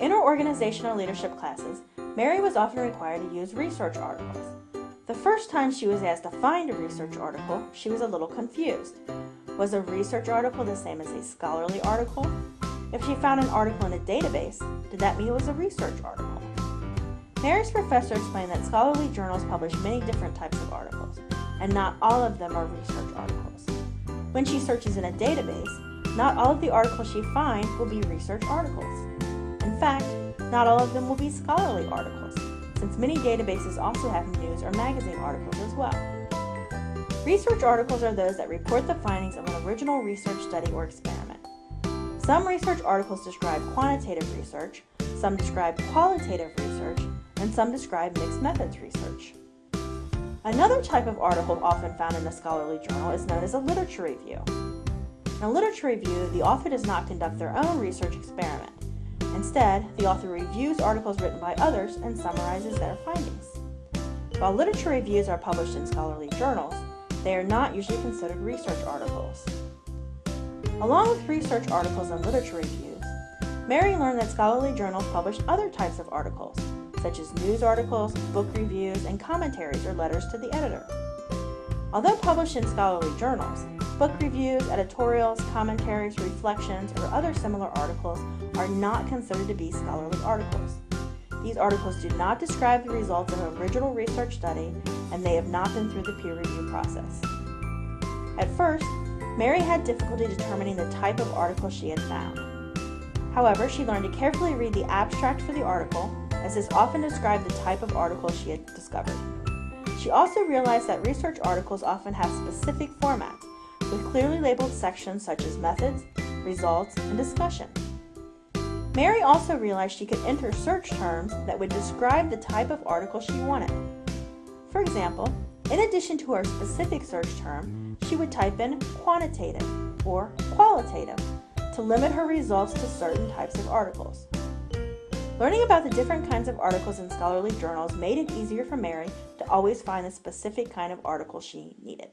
In her organizational leadership classes, Mary was often required to use research articles. The first time she was asked to find a research article, she was a little confused. Was a research article the same as a scholarly article? If she found an article in a database, did that mean it was a research article? Mary's professor explained that scholarly journals publish many different types of articles, and not all of them are research articles. When she searches in a database, not all of the articles she finds will be research articles. In fact, not all of them will be scholarly articles, since many databases also have news or magazine articles as well. Research articles are those that report the findings of an original research study or experiment. Some research articles describe quantitative research, some describe qualitative research, and some describe mixed methods research. Another type of article often found in a scholarly journal is known as a literature review. In a literature review, the author does not conduct their own research experiment. Instead, the author reviews articles written by others and summarizes their findings. While literature reviews are published in scholarly journals, they are not usually considered research articles. Along with research articles and literature reviews, Mary learned that scholarly journals publish other types of articles, such as news articles, book reviews, and commentaries or letters to the editor. Although published in scholarly journals, book reviews, editorials, commentaries, reflections, or other similar articles are not considered to be scholarly articles. These articles do not describe the results of an original research study, and they have not been through the peer review process. At first, Mary had difficulty determining the type of article she had found. However, she learned to carefully read the abstract for the article, as this often described the type of article she had discovered. She also realized that research articles often have specific formats, with clearly labeled sections such as methods, results, and discussion. Mary also realized she could enter search terms that would describe the type of article she wanted. For example, in addition to her specific search term, she would type in quantitative or qualitative to limit her results to certain types of articles. Learning about the different kinds of articles in scholarly journals made it easier for Mary to always find the specific kind of article she needed.